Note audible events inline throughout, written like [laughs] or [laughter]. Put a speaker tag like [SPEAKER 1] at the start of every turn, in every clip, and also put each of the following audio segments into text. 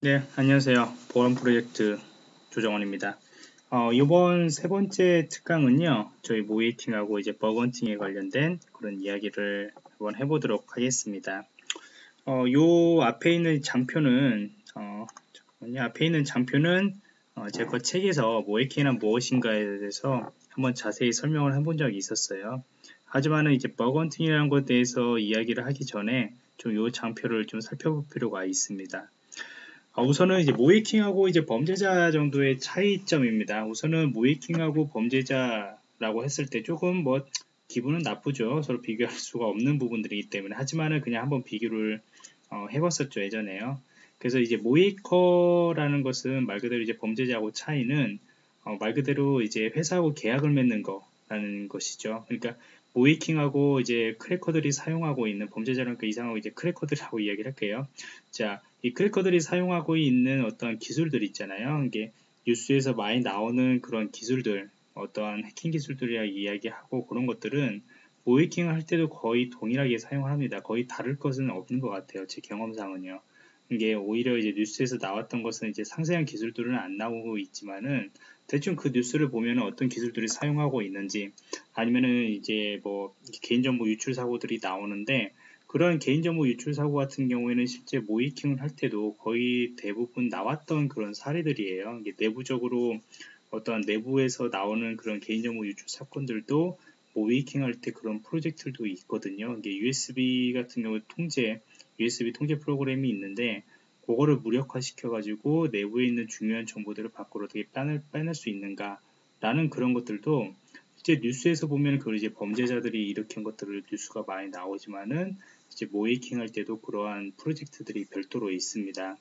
[SPEAKER 1] 네, 안녕하세요. 보안 프로젝트 조정원입니다. 어, 이번 세 번째 특강은요, 저희 모의해킹하고 이제 bug hunting에 관련된 그런 이야기를 한번 해보도록 하겠습니다. 어, 요 앞에 있는 장표는, 어, 잠깐만요. 앞에 있는 장표는 어, 제가 책에서 모의해킹은 무엇인가에 대해서 한번 자세히 설명을 해본 적이 있었어요. 하지만은 이제 bug hunting이라는 것에 대해서 이야기를 하기 전에 좀 요 장표를 좀 살펴볼 필요가 있습니다. 아, 우선은 이제 모이킹하고 이제 범죄자 정도의 차이점입니다. 우선은 모이킹하고 범죄자라고 했을 때 조금 뭐 기분은 나쁘죠. 서로 비교할 [laughs] 수가 없는 부분들이기 때문에 하지만은 그냥 한번 비교를 어, 해봤었죠 예전에요. 그래서 이제 모이커라는 것은 말 그대로 이제 범죄자하고 차이는 어, 말 그대로 이제 회사하고 계약을 맺는 거라는 것이죠. 그러니까 모이킹하고 이제 크래커들이 사용하고 있는 범죄자라니까 이상하고 이제 크래커들하고 이야기를 할게요. 자, 이 크래커들이 사용하고 있는 어떤 기술들 있잖아요. 이게 뉴스에서 많이 나오는 그런 기술들, 어떠한 해킹 기술들이야 이야기하고 그런 것들은 모이킹을 할 때도 거의 동일하게 사용을 합니다. 거의 다를 것은 없는 것 같아요. 제 경험상은요. 이게 오히려 이제 뉴스에서 나왔던 것은 이제 상세한 기술들은 안 나오고 있지만은 대충 그 뉴스를 보면 어떤 기술들이 사용하고 있는지 아니면은 이제 뭐 개인정보 유출 사고들이 나오는데 그런 개인정보 유출 사고 같은 경우에는 실제 모이킹을 할 때도 거의 대부분 나왔던 그런 사례들이에요. 내부적으로 어떤 내부에서 나오는 그런 개인정보 유출 사건들도 모이킹 할 때 그런 프로젝트도 있거든요. 이게 USB 같은 경우 통제, USB 통제 프로그램이 있는데 그거를 무력화 시켜가지고 내부에 있는 중요한 정보들을 밖으로 어떻게 빼낼, 빼낼 수 있는가 라는 그런 것들도 실제 뉴스에서 보면 그 이제 범죄자들이 일으킨 것들을 뉴스가 많이 나오지만은 이제 모의해킹 할 때도 그러한 프로젝트들이 별도로 있습니다.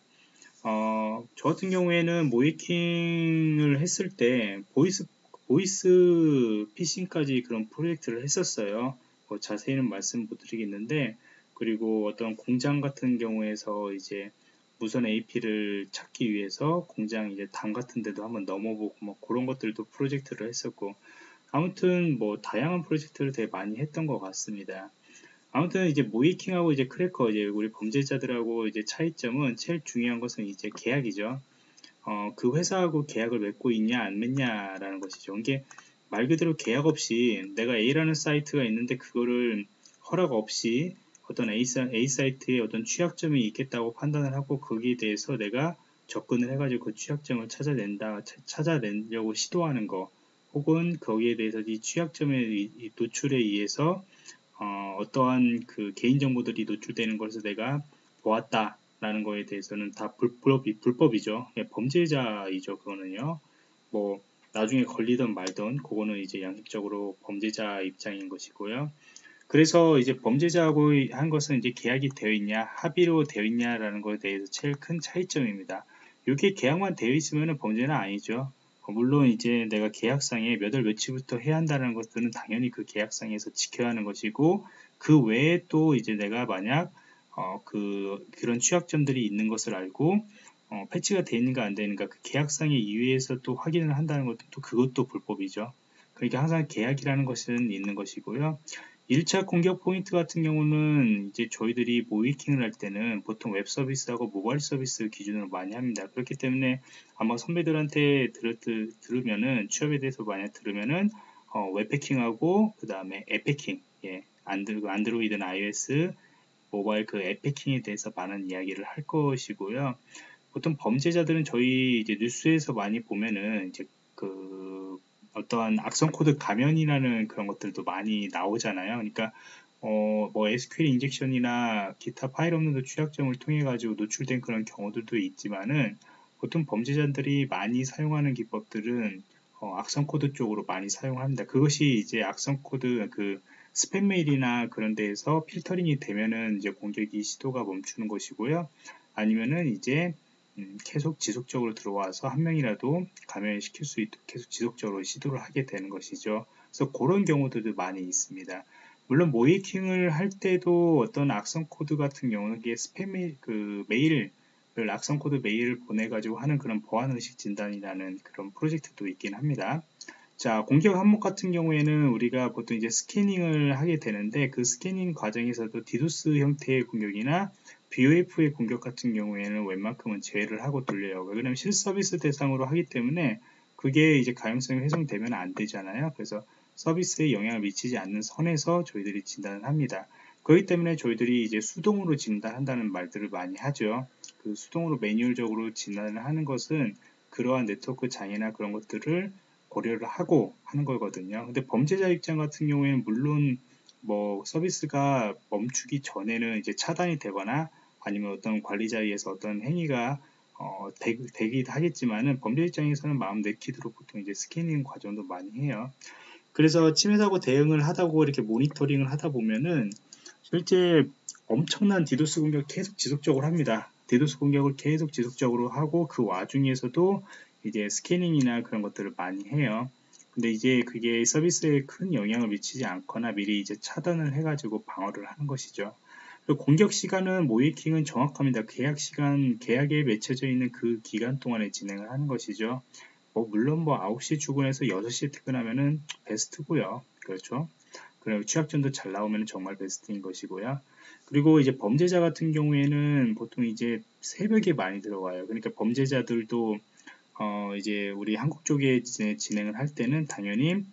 [SPEAKER 1] 어, 저 같은 경우에는 모의해킹을 했을 때 보이스 보이스 피싱까지 그런 프로젝트를 했었어요. 뭐 자세히는 말씀 못 드리겠는데 그리고 어떤 공장 같은 경우에서 이제 무선 AP를 찾기 위해서 공장 이제 담 같은 데도 한번 넘어보고 뭐 그런 것들도 프로젝트를 했었고 아무튼 뭐 다양한 프로젝트를 되게 많이 했던 것 같습니다. 아무튼 이제 모이킹하고 이제 크래커 이제 우리 범죄자들하고 이제 차이점은 제일 중요한 것은 이제 계약이죠. 어, 그 회사하고 계약을 맺고 있냐 안 맺냐라는 것이죠. 이게 말 그대로 계약 없이 내가 A라는 사이트가 있는데 그거를 허락 없이 어떤 A, A 사이트에 어떤 취약점이 있겠다고 판단을 하고 거기에 대해서 내가 접근을 해가지고 그 취약점을 찾아낸다, 찾아내려고 시도하는 거, 혹은 거기에 대해서 이 취약점의 노출에 의해서 어, 떠한그 개인정보들이 노출되는 것을 내가 보았다라는 거에 대해서는 다 불법이, 불법이죠. 예, 범죄자이죠. 그거는요. 뭐 나중에 걸리든 말든 그거는 이제 양식적으로 범죄자 입장인 것이고요. 그래서 이제 범죄자하고 한 것은 이제 계약이 되어 있냐, 합의로 되어 있냐라는 것에 대해서 제일 큰 차이점입니다. 이게 계약만 되어 있으면 범죄는 아니죠. 어, 물론 이제 내가 계약상에 몇 월 며칠부터 해야 한다는 것들은 당연히 그 계약상에서 지켜야 하는 것이고 그 외에 또 이제 내가 만약 어, 그 그런 취약점들이 있는 것을 알고 어, 패치가 되어 있는가 안 되는가 그 계약상의 이외에서 또 확인을 한다는 것도 또 그것도 불법이죠. 그러니까 항상 계약이라는 것은 있는 것이고요. 1차 공격 포인트 같은 경우는 이제 저희들이 모의해킹을 할 때는 보통 웹 서비스하고 모바일 서비스 기준으로 많이 합니다. 그렇기 때문에 아마 선배들한테 들, 들, 들으면은 취업에 대해서 만약 들으면은 어, 웹해킹하고 그 다음에 앱해킹, 예, 안드로, 안드로이드나 iOS 모바일 그 앱해킹에 대해서 많은 이야기를 할 것이고요. 보통 범죄자들은 저희 이제 뉴스에서 많이 보면은 이제 그 어떠한 악성 코드 감염이라는 그런 것들도 많이 나오잖아요. 그러니까 어, 뭐 SQL 인젝션이나 기타 파일 업로드 취약점을 통해 가지고 노출된 그런 경우들도 있지만은 보통 범죄자들이 많이 사용하는 기법들은 어, 악성 코드 쪽으로 많이 사용합니다. 그것이 이제 악성 코드 그 스팸 메일이나 그런 데에서 필터링이 되면은 이제 공격이 시도가 멈추는 것이고요. 아니면은 이제 음, 계속 지속적으로 들어와서 한 명이라도 감염시킬 수 있도록 계속 지속적으로 시도를 하게 되는 것이죠. 그래서 그런 경우들도 많이 있습니다. 물론 모의해킹을 할 때도 어떤 악성 코드 같은 경우는 이게 스팸 그 메일을 악성 코드 메일을 보내가지고 하는 그런 보안 의식 진단이라는 그런 프로젝트도 있긴 합니다. 자, 공격 항목 같은 경우에는 우리가 보통 이제 스캐닝을 하게 되는데 그 스캐닝 과정에서도 디도스 형태의 공격이나 BOF의 공격 같은 경우에는 웬만큼은 제외를 하고 돌려요. 왜냐하면 실서비스 대상으로 하기 때문에 그게 이제 가용성이 훼손되면 안 되잖아요. 그래서 서비스에 영향을 미치지 않는 선에서 저희들이 진단을 합니다. 그렇기 때문에 저희들이 이제 수동으로 진단한다는 말들을 많이 하죠. 그 수동으로 매뉴얼적으로 진단을 하는 것은 그러한 네트워크 장애나 그런 것들을 고려를 하고 하는 거거든요. 근데 범죄자 입장 같은 경우에는 물론 뭐 서비스가 멈추기 전에는 이제 차단이 되거나 아니면 어떤 관리자에서 어떤 행위가 어, 되, 되기도 하겠지만은 범죄 입장에서는 마음 내키도록 보통 이제 스캐닝 과정도 많이 해요. 그래서 침해 사고 대응을 하다고 이렇게 모니터링을 하다 보면은 실제 엄청난 디도스 공격 계속 지속적으로 합니다. 디도스 공격을 계속 지속적으로 하고 그 와중에서도 이제 스캐닝이나 그런 것들을 많이 해요. 근데 이제 그게 서비스에 큰 영향을 미치지 않거나 미리 이제 차단을 해가지고 방어를 하는 것이죠. 공격 시간은 모의해킹은 정확합니다. 계약 시간, 계약에 맺혀져 있는 그 기간 동안에 진행을 하는 것이죠. 뭐 물론 뭐 9시 출근해서 6시에 퇴근하면은 베스트고요. 그렇죠. 그리고 취약점도 잘 나오면 정말 베스트인 것이고요. 그리고 이제 범죄자 같은 경우에는 보통 이제 새벽에 많이 들어와요. 그러니까 범죄자들도 어 이제 우리 한국 쪽에 진행을 할 때는 당연히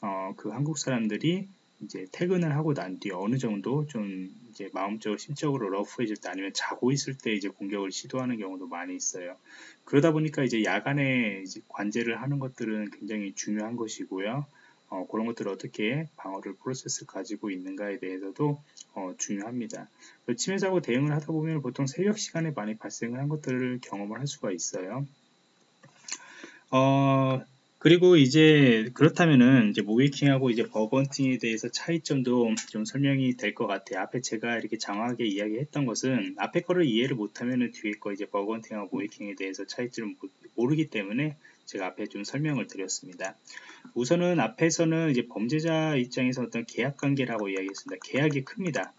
[SPEAKER 1] 어 그 한국 사람들이 이제 퇴근을 하고 난 뒤에 어느 정도 좀 이제 마음적으로 심적으로 러프해질 때 아니면 자고 있을 때 이제 공격을 시도하는 경우도 많이 있어요. 그러다 보니까 이제 야간에 이제 관제를 하는 것들은 굉장히 중요한 것이고요. 어, 그런 것들을 어떻게 방어를 프로세스 가지고 있는가에 대해서도 어, 중요합니다. 침해 사고 대응을 하다 보면 보통 새벽 시간에 많이 발생을 한 것들을 경험을 할 수가 있어요. 어, 그리고 이제 그렇다면은 이제 모이킹하고 이제 버번팅에 대해서 차이점도 좀 설명이 될 것 같아요. 앞에 제가 이렇게 장황하게 이야기했던 것은 앞에 거를 이해를 못하면은 뒤에 거 이제 버번팅하고 모이킹에 대해서 차이점을 모르기 때문에 제가 앞에 좀 설명을 드렸습니다. 우선은 앞에서는 이제 범죄자 입장에서 어떤 계약 관계라고 이야기했습니다. 계약이 큽니다.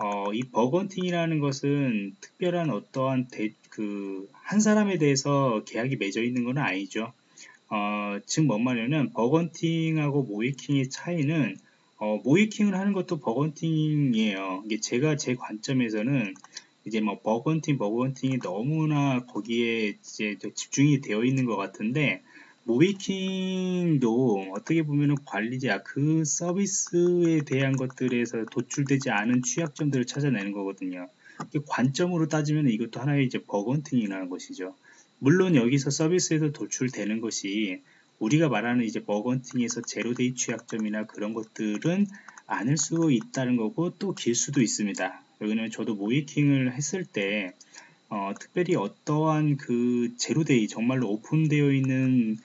[SPEAKER 1] 어, 이 bug hunting이라는 것은 특별한 어떠한 그한 사람에 대해서 계약이 맺어 있는 건 아니죠. 어, 즉 뭔 말이냐면 bug hunting하고 모의해킹의 차이는 어, 모의해킹을 하는 것도 bug hunting이에요. 이게 제가 제 관점에서는 이제 뭐 bug hunting, bug hunting이 너무나 거기에 이제 집중이 되어 있는 것 같은데 모의해킹도 어떻게 보면 관리자 그 서비스에 대한 것들에서 도출되지 않은 취약점들을 찾아내는 거거든요. 관점으로 따지면 이것도 하나의 이제 bug hunting이라는 것이죠. 물론 여기서 서비스에서 도출되는 것이 우리가 말하는 이제 bug hunting에서 zero-day 취약점이나 그런 것들은 아닐 수 있다는 거고 또 일 수도 있습니다. 왜냐면 저도 모의해킹을 했을 때 어, 특별히 어떠한 그 zero-day 정말로 오픈되어 있는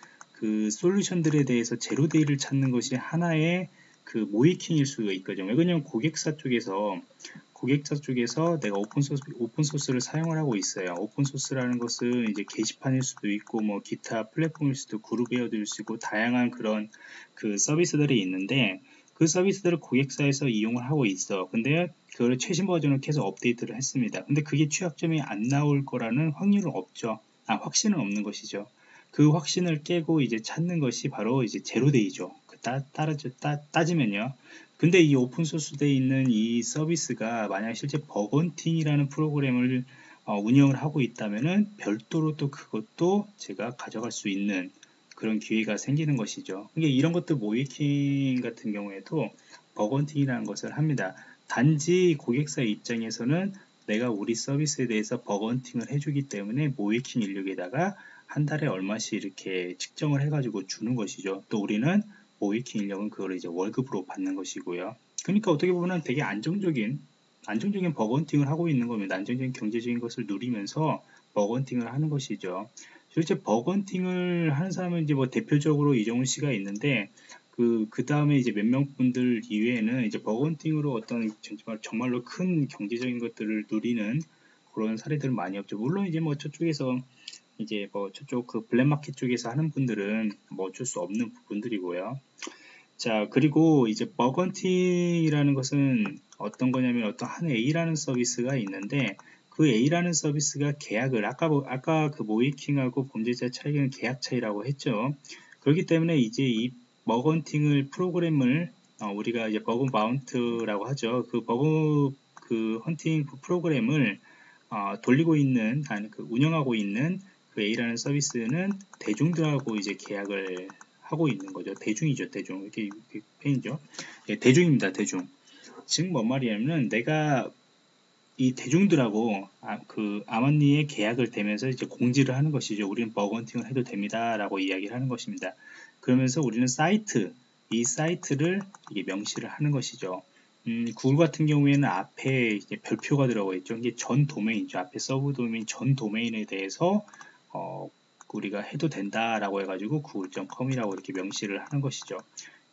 [SPEAKER 1] 그 솔루션들에 대해서 zero-day를 찾는 것이 하나의 그 모의해킹일 수가 있거든요. 왜냐면 고객사 쪽에서 고객사 쪽에서 내가 오픈소스, 오픈소스를 사용을 하고 있어요. 오픈소스라는 것은 이제 게시판일 수도 있고, 뭐, 기타 플랫폼일 수도 그룹웨어일 수도 있고, 다양한 그런 그 서비스들이 있는데, 그 서비스들을 고객사에서 이용을 하고 있어. 근데 그걸 최신 버전을 계속 업데이트를 했습니다. 근데 그게 취약점이 안 나올 거라는 확률은 없죠. 아, 확신은 없는 것이죠. 그 확신을 깨고 이제 찾는 것이 바로 이제 zero-day죠. 그 따, 따르죠, 따, 따지면요. 근데 이 오픈소스 돼 있는 이 서비스가 만약 실제 bug hunting이라는 프로그램을 어, 운영을 하고 있다면은 별도로 또 그것도 제가 가져갈 수 있는 그런 기회가 생기는 것이죠. 그러니까 이런 것들 모의해킹 같은 경우에도 bug hunting이라는 것을 합니다. 단지 고객사 입장에서는 내가 우리 서비스에 대해서 bug hunting을 해주기 때문에 모의해킹 인력에다가 한 달에 얼마씩 이렇게 측정을 해가지고 주는 것이죠. 또 우리는 모의해킹 인력은 그걸 이제 월급으로 받는 것이고요. 그러니까 어떻게 보면 되게 안정적인 안정적인 bug hunting을 하고 있는 겁니다. 안정적인 경제적인 것을 누리면서 bug hunting을 하는 것이죠. 실제 bug hunting을 하는 사람은 이제 뭐 대표적으로 이정훈 씨가 있는데 그, 그 다음에 이제 몇 명 분들 이외에는 이제 bug hunting으로 어떤 정말, 정말로 큰 경제적인 것들을 누리는 그런 사례들은 많이 없죠. 물론 이제 뭐 저쪽에서 이제 뭐 저쪽 그 블랙마켓 쪽에서 하는 분들은 뭐 어쩔 수 없는 부분들이고요. 자, 그리고 이제 bug hunting이라는 것은 어떤 거냐면 어떤 한 A라는 서비스가 있는데 그 A라는 서비스가 계약을 아까 아까 그 모의해킹하고 범죄자 차이는 계약 차이라고 했죠. 그렇기 때문에 이제 이 bug hunting을 프로그램을 어, 우리가 이제 bug bounty라고 하죠. 그 버그 그 헌팅 프로그램을 어, 돌리고 있는 아니 그 운영하고 있는 그 A라는 서비스는 대중들하고 이제 계약을 하고 있는 거죠. 대중이죠, 대중. 이렇게, 이렇게 페인죠. 예, 대중입니다, 대중. 즉, 뭔 말이냐면, 내가 이 대중들하고 아, 그 암암리의 계약을 대면서 이제 공지를 하는 것이죠. 우리는 bug hunting을 해도 됩니다라고 이야기를 하는 것입니다. 그러면서 우리는 사이트, 이 사이트를 이게 명시를 하는 것이죠. 음, 구글 같은 경우에는 앞에 별표가 들어가 있죠. 이게 전 도메인이죠. 앞에 sub domain 전 도메인에 대해서 어, 우리가 해도 된다라고 해가지고 구글.com이라고 이렇게 명시를 하는 것이죠.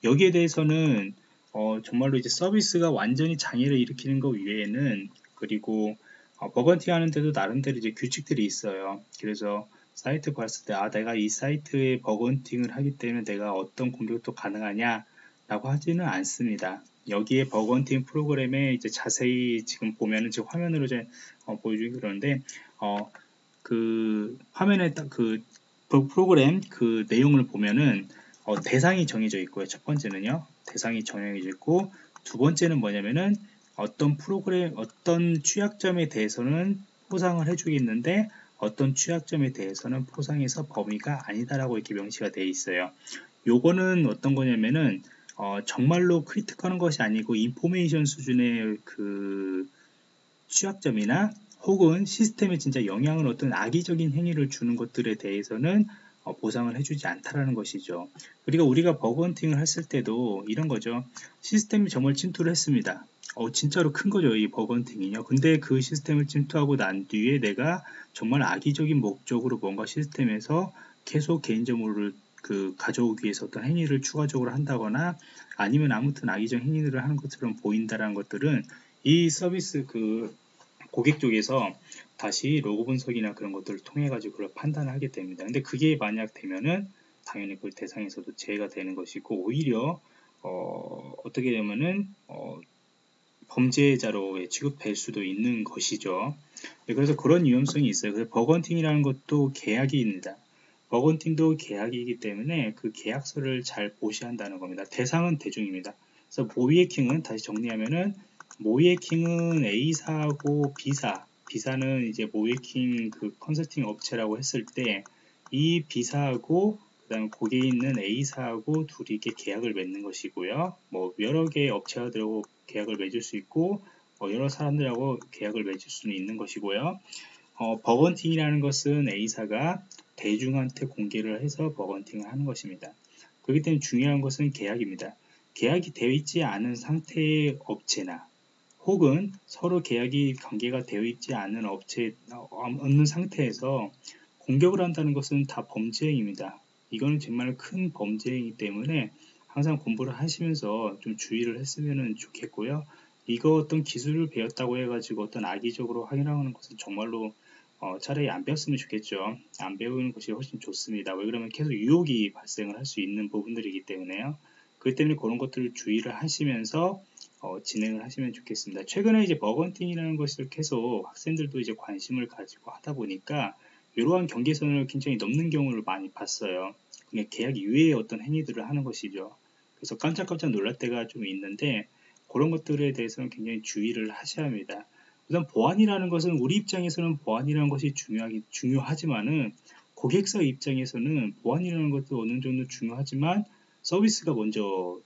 [SPEAKER 1] 여기에 대해서는 어, 정말로 이제 서비스가 완전히 장애를 일으키는 것 외에는 그리고 어, bug hunting 하는데도 나름대로 이제 규칙들이 있어요. 그래서 사이트 봤을 때, 아, 내가 이 사이트에 bug hunting을 하기 때문에 내가 어떤 공격도 가능하냐? 라고 하지는 않습니다. 여기에 bug hunting 프로그램에 이제 자세히 지금 보면은 지금 화면으로 이제 어, 보여주기 그러는데, 어, 그 화면에 딱 그 프로그램 그 내용을 보면은 어, 대상이 정해져 있고요. 첫 번째는요. 대상이 정해져 있고 두 번째는 뭐냐면은 어떤 프로그램 어떤 취약점에 대해서는 포상을 해주겠는데 어떤 취약점에 대해서는 포상해서 범위가 아니다라고 이렇게 명시가 되어 있어요. 요거는 어떤 거냐면은 어, 정말로 크리틱하는 것이 아니고 인포메이션 수준의 그 취약점이나 혹은 시스템에 진짜 영향을 어떤 악의적인 행위를 주는 것들에 대해서는 어, 보상을 해주지 않다라는 것이죠. 그리고 우리가 버그헌팅을 했을 때도 이런 거죠. 시스템이 정말 침투를 했습니다. 어, 진짜로 큰 거죠. 이 버그헌팅이요. 근데 그 시스템을 침투하고 난 뒤에 내가 정말 악의적인 목적으로 뭔가 시스템에서 계속 개인정보를 그 가져오기 위해서 어떤 행위를 추가적으로 한다거나 아니면 아무튼 악의적 행위들을 하는 것처럼 보인다라는 것들은 이 서비스 그 고객 쪽에서 다시 로그 분석이나 그런 것들을 통해 가지고 그걸 판단을 하게 됩니다. 근데 그게 만약 되면은 당연히 그 대상에서도 제외가 되는 것이고 오히려 어, 어떻게 되면은 어, 범죄자로 취급될 수도 있는 것이죠. 네, 그래서 그런 위험성이 있어요. 그래서 bug hunting이라는 것도 계약입니다. bug hunting도 계약이기 때문에 그 계약서를 잘 보셔야 한다는 겁니다. 대상은 대중입니다. 그래서 모의해킹은 다시 정리하면은 모의해킹은 A사하고 B사, B사는 이제 모의해킹 그 컨설팅 업체라고 했을 때 이 B사하고 그다음 거기에 있는 A사하고 둘이 이렇게 계약을 맺는 것이고요. 뭐 여러 개의 업체들하고 계약을 맺을 수 있고 뭐 여러 사람들하고 계약을 맺을 수는 있는 것이고요. 어, bug hunting이라는 것은 A사가 대중한테 공개를 해서 bug hunting을 하는 것입니다. 그렇기 때문에 중요한 것은 계약입니다. 계약이 되어 있지 않은 상태의 업체나 혹은 서로 계약이 관계가 되어 있지 않은 업체 없는 상태에서 공격을 한다는 것은 다 범죄행위입니다. 이거는 정말 큰 범죄이기 때문에 항상 공부를 하시면서 좀 주의를 했으면 좋겠고요. 이거 어떤 기술을 배웠다고 해가지고 어떤 악의적으로 확인하는 것은 정말로 어, 차라리 안 배웠으면 좋겠죠. 안 배우는 것이 훨씬 좋습니다. 왜 그러면 계속 유혹이 발생을 할 수 있는 부분들이기 때문에요. 그렇기 때문에 그런 것들을 주의를 하시면서 어, 진행을 하시면 좋겠습니다. 최근에 이제 bug hunting이라는 것을 계속 학생들도 이제 관심을 가지고 하다 보니까 이러한 경계선을 굉장히 넘는 경우를 많이 봤어요. 그냥 계약 이외의 어떤 행위들을 하는 것이죠. 그래서 깜짝깜짝 놀랄 때가 좀 있는데 그런 것들에 대해서는 굉장히 주의를 하셔야 합니다. 우선 보안이라는 것은 우리 입장에서는 보안이라는 것이 중요하기, 중요하지만은 고객사 입장에서는 보안이라는 것도 어느 정도 중요하지만 서비스가 먼저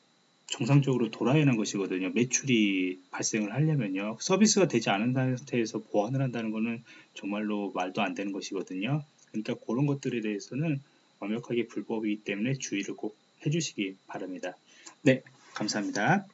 [SPEAKER 1] 정상적으로 돌아야 하는 것이거든요. 매출이 발생을 하려면요. 서비스가 되지 않은 상태에서 보완을 한다는 것은 정말로 말도 안 되는 것이거든요. 그러니까 그런 것들에 대해서는 완벽하게 불법이기 때문에 주의를 꼭 해주시기 바랍니다. 네, 감사합니다.